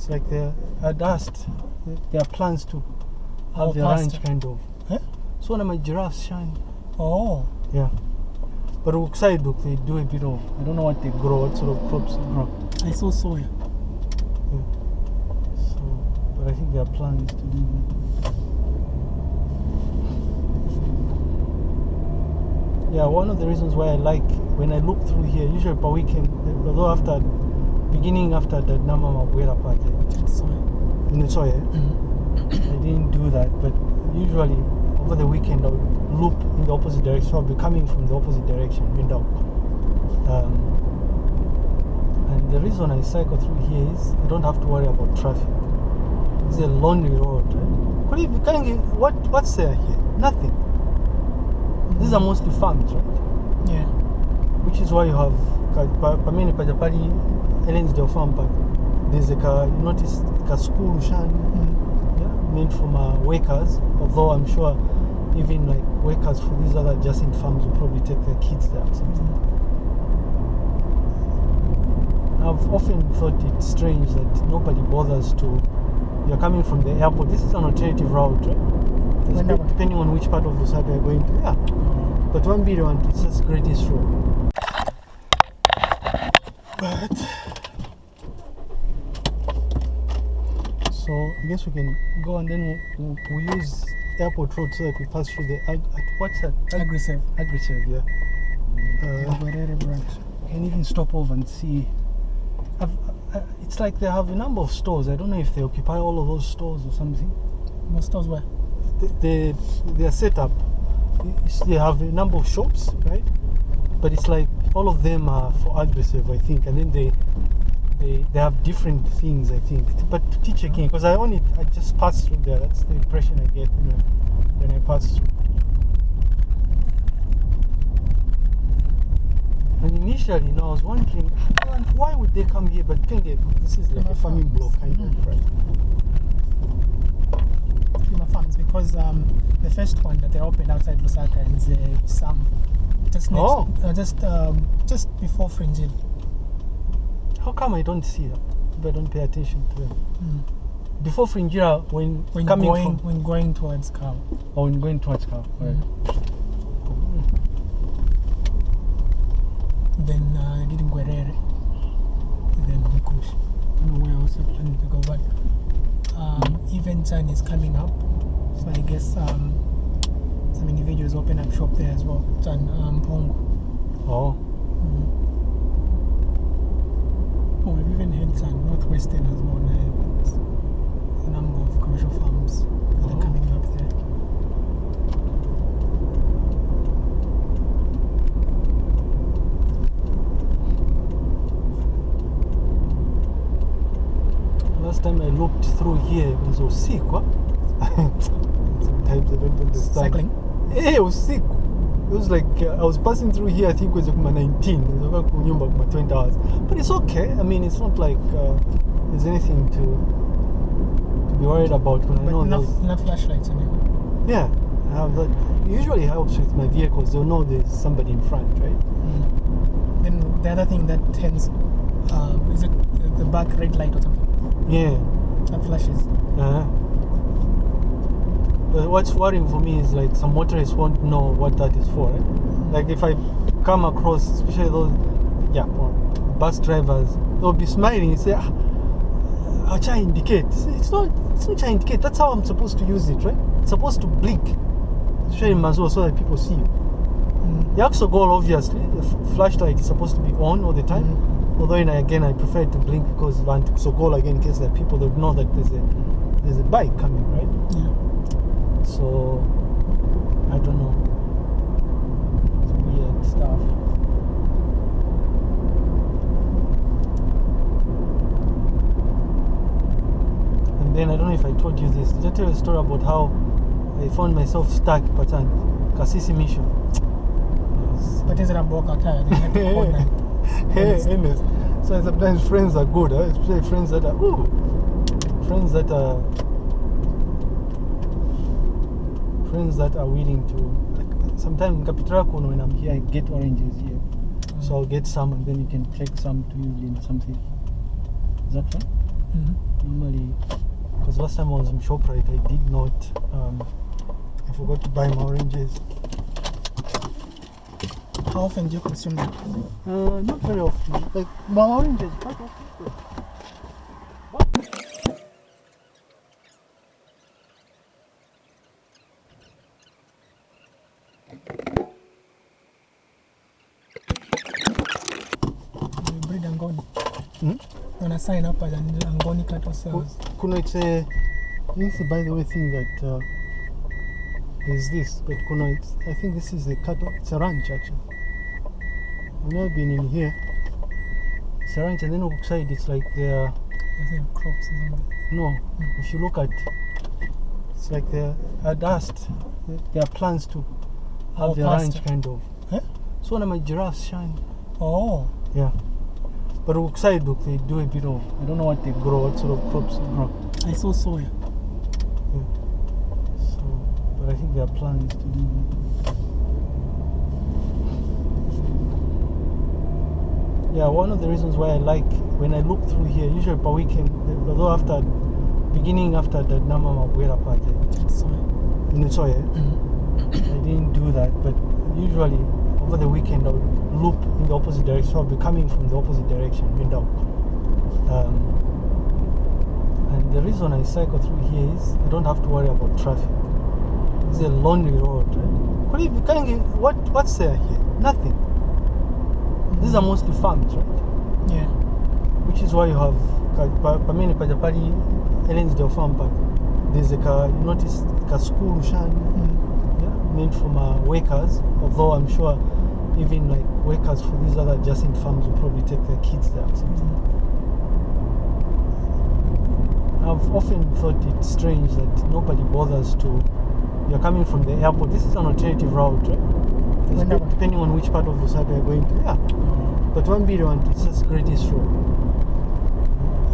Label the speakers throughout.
Speaker 1: It's like they had asked, there are plans to have
Speaker 2: Oh,
Speaker 1: the
Speaker 2: pasture.
Speaker 1: kind of.
Speaker 2: Eh?
Speaker 1: So one of my giraffes shine.
Speaker 2: Oh,
Speaker 1: Yeah. But outside, look, they do a bit of, I don't know what they grow, what sort of crops they grow.
Speaker 2: I saw soya.
Speaker 1: So, but I think there are plans to do that. Yeah, one of the reasons why I like when I look through here, usually per weekend, although after beginning after the Nama Mabuera party,
Speaker 2: It's soya.
Speaker 1: in Utsoye,
Speaker 2: Mhm.
Speaker 1: I didn't do that, but usually over the weekend I would loop in the opposite direction. I'll be coming from the opposite direction, window. Um, and the reason I cycle through here is I don't have to worry about traffic. It's a lonely road, right? Could you, can you, what, what's there here? Nothing. These are mostly farms, right?
Speaker 2: Yeah.
Speaker 1: Which is why you have pamene pajapali Ellensdale Farm Park. There's a ka, you notice ka school shan
Speaker 2: Mhm.
Speaker 1: yeah, made from uh, workers. Although I'm sure even like workers for these other adjacent farms will probably take their kids there. or something. I've often thought it strange that nobody bothers to. You're coming from the airport. This is an alternative route, right? There's Depending on which part of the side you're going to. Yeah. But one billion one, it's just greatest road. But so I guess we can go and then we'll, we'll use airport road so that we pass through the ag- at- what's that? Ag-
Speaker 2: Aggressive.
Speaker 1: aggressive, yeah. Uh,
Speaker 2: Guerrero branch.
Speaker 1: can even stop over and see. I've, uh, it's like they have a number of stores. I don't know if they occupy all of those stores or something.
Speaker 2: Most stores were.
Speaker 1: They, they, they are set up. They have a number of shops, right? But it's like all of them are for aggressive, I think, and then they they, they have different things, I think. But to teach again, because I only I just passed through there. That's the impression I get you know, when I pass through. And initially, you know, I was wondering why- would they come here? But then they, this is like a farming block kind of, right?
Speaker 2: Farms because um, the first one that they opened outside Lusaka is uh, some just next,
Speaker 1: Oh.
Speaker 2: uh, just um, just before Fringil.
Speaker 1: How come I don't see that? I don't pay attention to them.
Speaker 2: Mm.
Speaker 1: Before Fringira, when,
Speaker 2: When
Speaker 1: coming
Speaker 2: going
Speaker 1: from
Speaker 2: when going towards Kau.
Speaker 1: or when going towards Car, right?
Speaker 2: Then uh, they did Guerrero. Then Mkush. I don't know where else they're planning to go, but um, event time is coming up. So I guess um, some individuals open up shop there as well. Chan um, Pongo.
Speaker 1: Oh,
Speaker 2: Mm. Oh, we've even had some Northwestern as well. Now. A number of commercial farms that
Speaker 1: Oh.
Speaker 2: are coming up there.
Speaker 1: last time I looked through here, it was usiku. Sometimes I don't understand.
Speaker 2: Cycling.
Speaker 1: Eh, usiku. It was like uh, I was passing through here. I think it was kuma 19. Nilikuwa kunyumba kuma 20 hours. But it's okay. I mean, it's not like uh, there's anything to to be worried about when I
Speaker 2: But
Speaker 1: know
Speaker 2: enough, flashlights anyway.
Speaker 1: Yeah, I have that. Usually helps with my vehicles. They'll know there's somebody in front, right?
Speaker 2: Mm. Then the other thing that tends, uh, is it the- the back red light or something?
Speaker 1: Yeah.
Speaker 2: That flashes.
Speaker 1: Uh-huh. But what's worrying for me is like some motorists won't know what that is for. Right? Like if I come across, especially those, yeah, bus drivers, they'll be smiling and say, ah, Acha indicate. It's not, it's not Acha indicate. That's how I'm supposed to use it, right? It's supposed to blink, especially in Mazur, so that people see you.
Speaker 2: Mm.
Speaker 1: The Axo goal, obviously, the flashlight is supposed to be on all the time.
Speaker 2: Mhm.
Speaker 1: Although, and again, I prefer to blink because so goal again, in case there are people that know that there's a there's a bike coming, right? So I don't know. It's weird stuff. And then I don't know if I told you this. Did I tell you a story about how I found myself stuck Patan Kasisi Mission? Yes.
Speaker 2: But is it a boca tire? They had to call.
Speaker 1: Hey,
Speaker 2: Honest.
Speaker 1: Ernest. So sometimes friends are good, huh? especially friends that are ooh, friends that are friends that are willing to. Like, sometimes in when I'm here, I get oranges here, so I'll get some and then you can take some to use in something. Is that fine?
Speaker 2: Mhm.
Speaker 1: Normally, because last time I was in Shoprite, I did not. Um, I forgot to buy my oranges.
Speaker 2: How often do you consume them?
Speaker 1: Uh, not very often. Like my oranges, quite often.
Speaker 2: You breed Angoni.
Speaker 1: Hmm?
Speaker 2: When I sign up as an Angoni cattle sales.
Speaker 1: Kuna it's a this is by the way thing that uh, there's this, but Kuna it's, I think this is a cattle. It's a ranch actually. I've never been in here. It's a ranch, and then outside it's like there.
Speaker 2: I think crops or something.
Speaker 1: No, if you look at, it's like there are dust. There are plans to have
Speaker 2: Oh,
Speaker 1: the ranch kind of.
Speaker 2: Huh?
Speaker 1: So when my giraffes shine.
Speaker 2: Oh,
Speaker 1: Yeah. But outside, look, they do a bit of. I don't know what they grow, what sort of crops they grow.
Speaker 2: I saw soya.
Speaker 1: So, but I think there are plans to do. Yeah, one of the reasons why I like when I look through here, usually per weekend, although after beginning after the Nama Mabuera part, eh,
Speaker 2: It's soya.
Speaker 1: in Utsoye,
Speaker 2: Mhm.
Speaker 1: I didn't do that, but usually over the weekend I would loop in the opposite direction. I'll be coming from the opposite direction, window. Um, and the reason I cycle through here is I don't have to worry about traffic. It's a lonely road, right? You can't what what's there here? Nothing. These are mostly farms, right?
Speaker 2: Yeah.
Speaker 1: Which is why you have pamene pajapali Ellensdale farm park. There's a ka, you notice ka school shani
Speaker 2: Mm.
Speaker 1: yeah, meant for my workers. Although I'm sure even like workers for these other adjacent farms will probably take their kids there or something. I've often thought it strange that nobody bothers to. You're coming from the airport. This is an alternative route, right? Depending on which part of Lusaka you're going to. Yeah,
Speaker 2: Mm.
Speaker 1: but one video and it's just greatest road.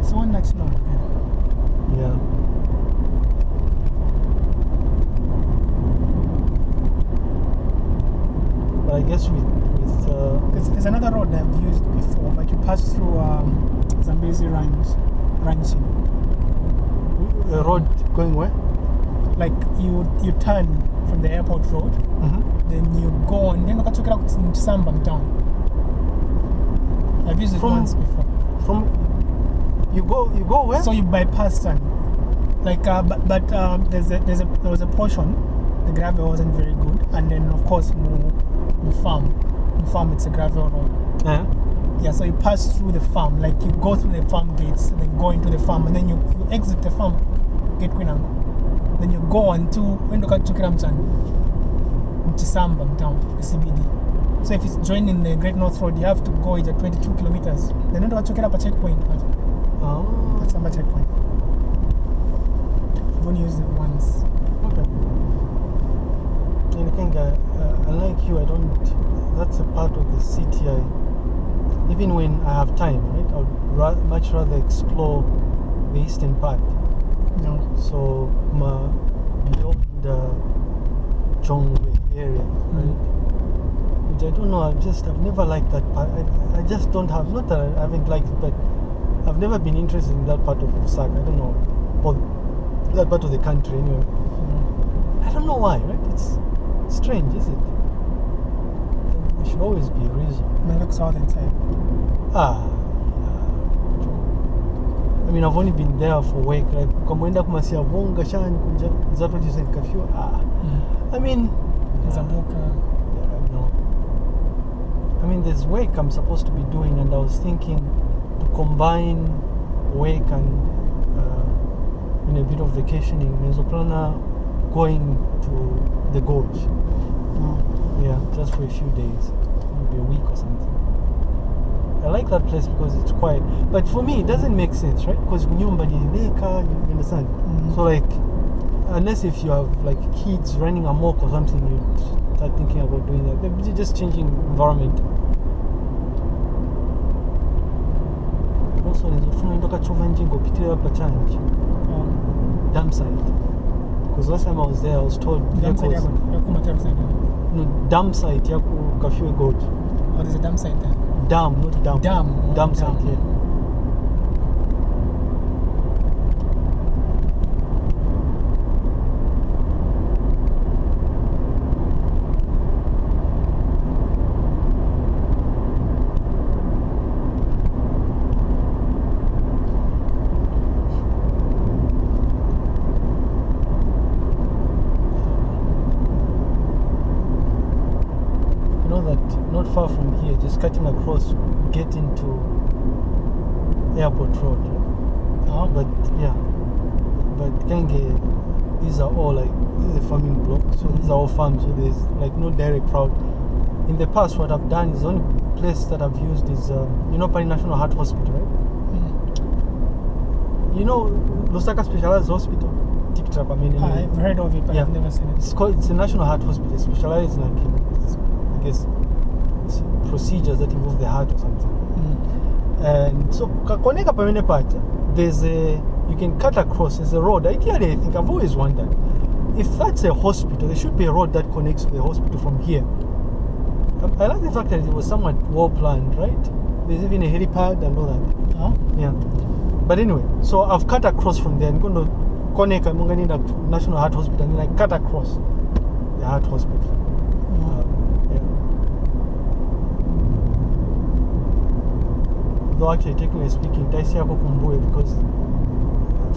Speaker 2: It's one that's not. Yeah.
Speaker 1: Yeah. But I guess with with uh,
Speaker 2: There's, there's another road I've used before, but you pass through um, Zambezi Ranch, ranching.
Speaker 1: a road going where?
Speaker 2: Like you you turn from the airport road,
Speaker 1: Mm-hmm.
Speaker 2: then you go and then ukachokera ku Samba town. I've used it
Speaker 1: From-
Speaker 2: once before.
Speaker 1: From you go you go where?
Speaker 2: So you bypass town. Like, uh, but, but um, there's a, there's a, there was a portion, the gravel wasn't very good, and then of course, mu farm, mu farm it's a gravel road.
Speaker 1: yeah.
Speaker 2: Yeah, so you pass through the farm, like you go through the farm gates and then go into the farm, and then you, you exit the farm gate Kwinang. Then you go on to when you get to Kiramchan, Chisamba town, the CBD. So if it's joining the Great North Road, you have to go at 22 kilometers. Then you to a checkpoint, but
Speaker 1: Oh,
Speaker 2: that's a checkpoint. I've only used it once.
Speaker 1: okay. And I think I, unlike you, I don't. That's a part of the city. I even when I have time, right? I would ra- much rather explore the eastern part.
Speaker 2: No.
Speaker 1: So ma beyond the Chongwe area, mm-hmm. right? Which I don't know. I just I've never liked that part. I, I just don't have. Not that I haven't liked it, but I've never been interested in that part of Lusaka. I don't know, or that part of the country anyway.
Speaker 2: no.
Speaker 1: I don't know why, right? It's strange, is it? There should always be a reason.
Speaker 2: I look southern side.
Speaker 1: Ah. yeah. I mean, I've only been there for work. Like, ukamwenda kumasiavonga shani kuja. Is that what you said, curfew? Ah. I mean,
Speaker 2: There's a book. Uh,
Speaker 1: yeah, no. I mean, there's work I'm supposed to be doing, and I was thinking to combine work and uh, in a bit of vacationing. Mesoplana going to the gorge. Yeah, just for a few days, maybe a week or something. I like that place because it's quiet. But for me, it doesn't make sense, right? Because nyumba ni leka, you understand?
Speaker 2: Mm.
Speaker 1: So like, unless if you have like kids running amok or something, you start thinking about doing that. They're just changing environment. Also, nizofuna ndo kachova njingo pitirira pachanji
Speaker 2: Um,
Speaker 1: dam site. Because last time I was there, I was told
Speaker 2: dam side
Speaker 1: vehicles,
Speaker 2: yako yako Matero
Speaker 1: no, dam site yaku Kafue Gorge.
Speaker 2: Oh, there's a dam site there.
Speaker 1: Dam, not dam.
Speaker 2: Dam.
Speaker 1: Dam
Speaker 2: Oh,
Speaker 1: site, yeah. Just cutting across, get into Airport Road.
Speaker 2: Oh,
Speaker 1: But yeah, but Kenge, these are all like this is a farming block, so these are all farms. So there's like no direct route. In the past, what I've done is the only place that I've used is uh, you know Pali National Heart Hospital, right?
Speaker 2: mm.
Speaker 1: You know Lusaka Specialized Hospital. I mean.
Speaker 2: I've heard of it, but
Speaker 1: Yeah.
Speaker 2: I've never seen it.
Speaker 1: It's called it's a national heart hospital. Specialized like in, I guess procedures that involve the heart or something.
Speaker 2: Mm.
Speaker 1: And so kakoneka pamene pacha, there's a you can cut across. There's a road. Ideally, I think I've always wondered if that's a hospital, there should be a road that connects to the hospital from here. I, I like the fact that it was somewhat well planned, right? There's even a helipad and all that.
Speaker 2: Oh,
Speaker 1: Yeah. But anyway, so I've cut across from there. I'm going to connect. I'm going to National Heart Hospital, and then I cut across the heart hospital.
Speaker 2: oh.
Speaker 1: Uh, yeah. Though actually, technically speaking, Taisiako Kumbuwe because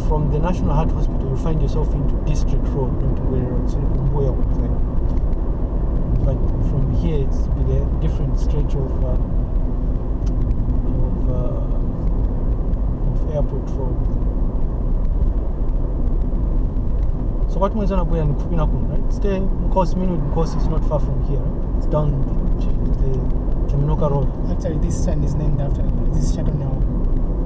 Speaker 1: from the National Heart Hospital you find yourself into District Road, not Road, so Kumbuwe like. But from here it's a different stretch of uh, of, uh, of Airport Road. So what mwezi anabwera ni kupina kuno, right? Stay Nkosi, Minwood Nkosi is not far from here, right? It's down the, the Chaminoka Road.
Speaker 2: Actually, this town is named after this Shadow now.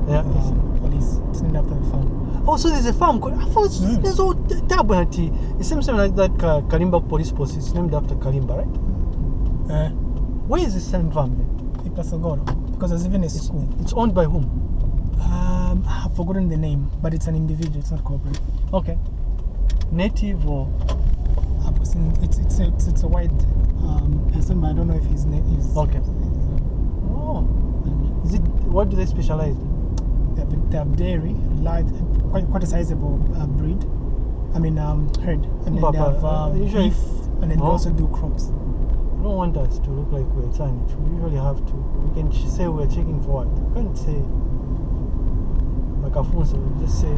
Speaker 1: Yeah.
Speaker 2: Um, police. It's named after the farm.
Speaker 1: Oh, so there's a farm called. I thought
Speaker 2: Mm.
Speaker 1: there's all Tabunati. It seems like that Ka- Kalimba police post. It's named after Kalimba, right?
Speaker 2: Uh,
Speaker 1: Where is this same farm then?
Speaker 2: Ipasogoro. Because there's even a school.
Speaker 1: It's owned by whom?
Speaker 2: Um, I've forgotten the name, but it's an individual. It's not corporate.
Speaker 1: Okay. Native or
Speaker 2: I it's it's a, it's, it's a white um, person, but I don't know if his name is.
Speaker 1: Okay.
Speaker 2: is,
Speaker 1: oh, is it? What do they specialize in?
Speaker 2: they, have, they dairy, large, quite quite a sizable uh, breed. I mean, um, herd, and then they have
Speaker 1: uh,
Speaker 2: um,
Speaker 1: usually-
Speaker 2: beef, and then they
Speaker 1: Oh.
Speaker 2: also do crops.
Speaker 1: I don't want us to look like we're Chinese. We usually have to. We can say we're checking for what. We can't say like a phone. Just say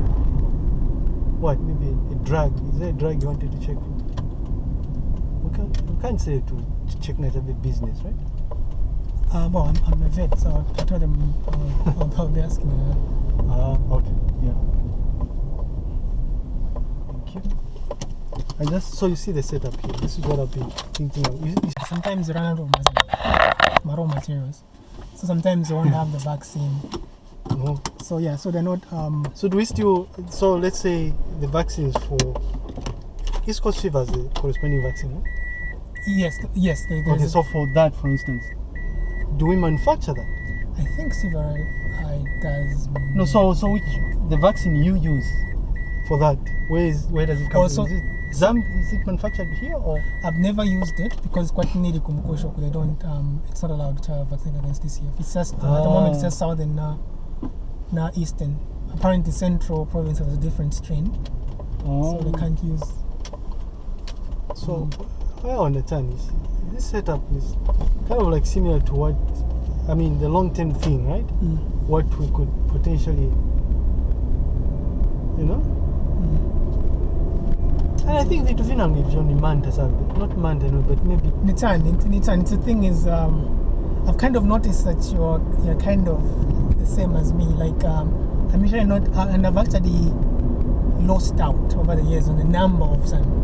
Speaker 1: what? Maybe a drug. Is there a drug you wanted to check for? We can't. We can't say to ch- check net a bit business, right?
Speaker 2: Uh, well, I'm, I'm a vet, so I told them uh, I'll, be asking. Uh,
Speaker 1: Ah, okay. Yeah. Thank you. I just so you see the setup here. This is what I've been thinking of. You, you,
Speaker 2: sometimes you run out of raw materials, so sometimes you won't have the vaccine.
Speaker 1: Oh.
Speaker 2: So yeah, so they're not. Um,
Speaker 1: So do we still? So let's say the vaccines for East Coast fever is the corresponding vaccine. No?
Speaker 2: yes, yes. There,
Speaker 1: Okay, so for that, for instance, do we manufacture that?
Speaker 2: I think Eye does.
Speaker 1: No. So so which the vaccine you use for that? Where is where does it come
Speaker 2: Oh,
Speaker 1: from?
Speaker 2: so-
Speaker 1: Is it Zam? Is it manufactured here or?
Speaker 2: I've never used it because quite nearly Kumukosho, they don't. Um, it's not allowed to have vaccine against this year. It's just at the moment it's
Speaker 1: Ah.
Speaker 2: just southern, uh, now eastern. Apparently, central province has a different strain, so they can't use.
Speaker 1: So I understand is this setup is kind of like similar to what I mean the long term thing, right?
Speaker 2: Mm.
Speaker 1: What we could potentially you know?
Speaker 2: Mm.
Speaker 1: And I think vitu vinangi ni manta sabe. Not manta no, but maybe
Speaker 2: Nitan, Nitan, the thing is, um, I've kind of noticed that you're you're kind of same as me. Like um, I'm usually not, uh, and I've actually lost out over the years on the number of some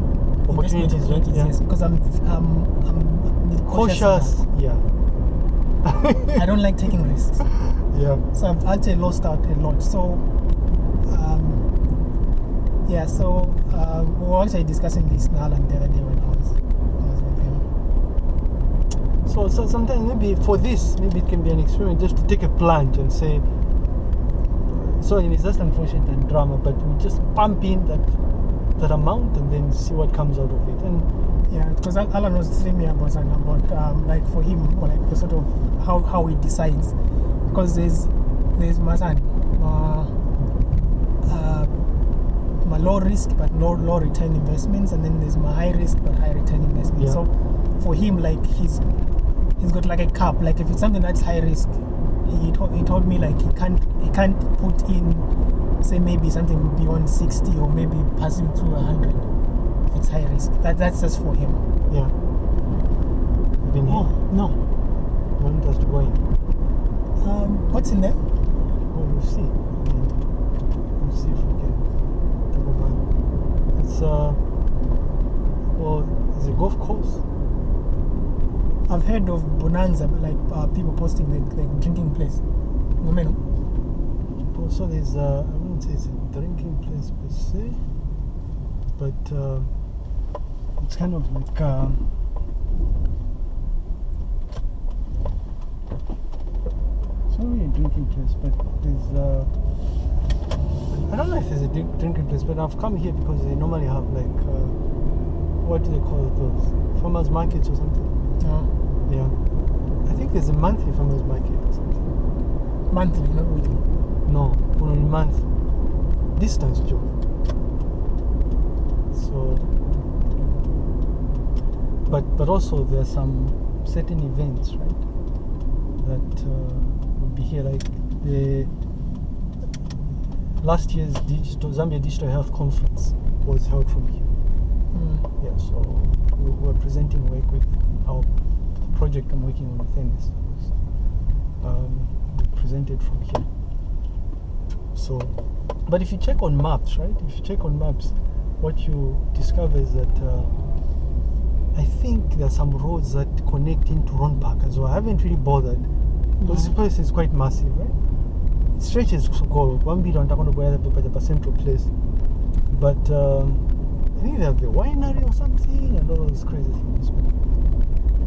Speaker 1: Opportunities, right? Yeah.
Speaker 2: Yes, because I'm I'm I'm cautious.
Speaker 1: cautious. Yeah.
Speaker 2: I don't like taking risks,
Speaker 1: Yeah.
Speaker 2: so I've actually lost out a lot. So. Um, yeah, so uh, we were actually discussing this now and the other day when I was, I was with him.
Speaker 1: So, so sometimes maybe for this, maybe it can be an experiment just to take a plunge and say, so it's just unfortunate and drama, but we just pump in that that amount and then see what comes out of it. And
Speaker 2: Yeah, because Al- Alan was telling me about about um, like for him, or like the sort of how, how he decides. Because there's there's my son, uh, uh, my low risk but low low return investments, and then there's my high risk but high return investments.
Speaker 1: Yeah.
Speaker 2: So for him, like he's he's got like a cap. Like if it's something that's high risk, he told, he told me like he can't he can't put in say maybe something beyond 60 or maybe passing through 100 if it's high risk that that's just for him
Speaker 1: yeah. Been
Speaker 2: oh
Speaker 1: here.
Speaker 2: no
Speaker 1: want us to go in?
Speaker 2: Um, what's in there?
Speaker 1: Well, we'll see. We'll see if we can talk about it. It's uh, well, it's a golf course.
Speaker 2: I've heard of Bonanza, but like uh, people posting like, like drinking place. Women.
Speaker 1: There's uh, I wouldn't say it's a drinking place per se, but uh, it's kind of like um, it's not really a drinking place, but there's uh, I don't know if there's a drinking place, but I've come here because they normally have like uh, what do they call those farmers markets or something.
Speaker 2: Uh,
Speaker 1: Yeah, I think there's a monthly farmers market or something.
Speaker 2: monthly, not weekly.
Speaker 1: No, only month. Distance job. So, but but also there are some certain events, right? That uh, will be here, like the last year's digital Zambia Digital Health Conference was held from here.
Speaker 2: Mm.
Speaker 1: Yeah, so presenting work with our project I'm working on with Ennis. Um, we presented from here. So, but if you check on maps, right? If you check on maps, what you discover is that uh, I think there are some roads that connect into Ron Park as well. I haven't really bothered because this place is quite massive, right? It stretches to go one bit on the central place, but um, They have the winery or something and all those crazy things.